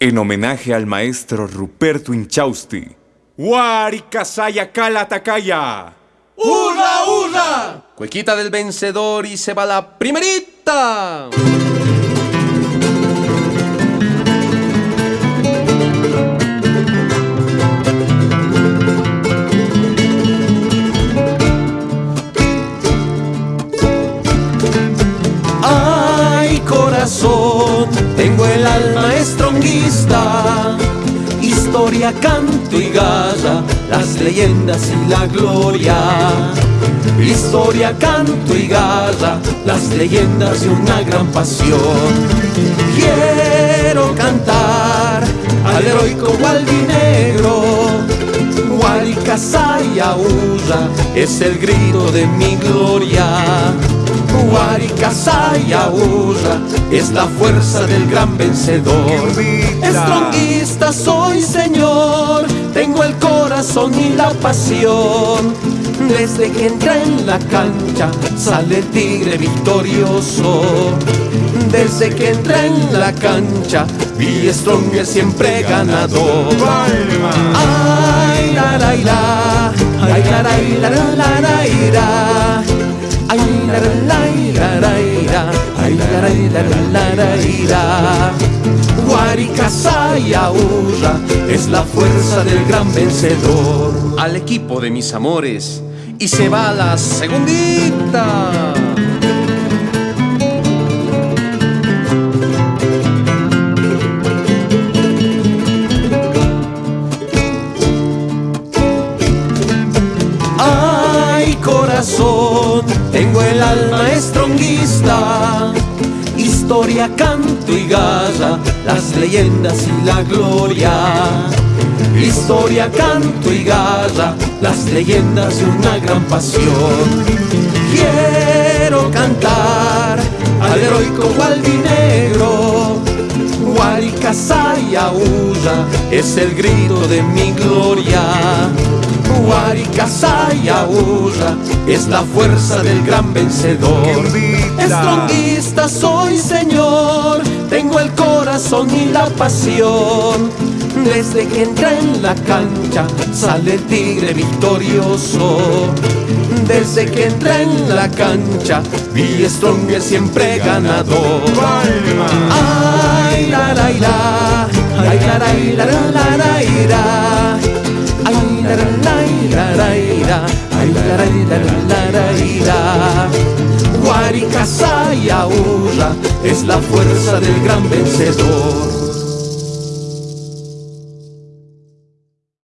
en homenaje al maestro Ruperto Inchausti. Huaricasaya Cala Takaya. ¡Hurra, hurra! Cuequita del vencedor y se va la primerita. Tengo el alma estronguista. Historia, canto y garra, las leyendas y la gloria. Historia, canto y garra, las leyendas y una gran pasión. Quiero cantar al heroico Gualdinegro. Guaricasaya es el grito de mi gloria. Guaricasaya Urra es la fuerza del gran vencedor. Estronguista soy, Señor, tengo el corazón y la pasión. Desde que entré en la cancha sale tigre victorioso. Desde que entré en la cancha vi Strong es siempre ganador. Ay, la, la, la, ay, la, la, la, la, la, la, la, la, la, la, la, ira. Ay, la, la, la, la, la, la, ira. Guaricasaya Urra es la fuerza del gran vencedor. Al equipo de mis amores y se va la segundita. Tengo el alma estronguista. Historia, canto y garra, las leyendas y la gloria. Historia, canto y garra, las leyendas y una gran pasión. Quiero cantar al heroico Gualdinegro. Guaricasaya es el grito de mi gloria. Guaricasaya Urra es la fuerza del gran vencedor. Estronguista soy, Señor, tengo el corazón y la pasión. Desde que entré en la cancha sale el tigre victorioso. Desde que entré en la cancha vi Strong es siempre ganador. Ay, la, la, la, ay, la, la, la, la, la, la. Ay, la, la, la, la, Guaricasaya es la fuerza del gran vencedor.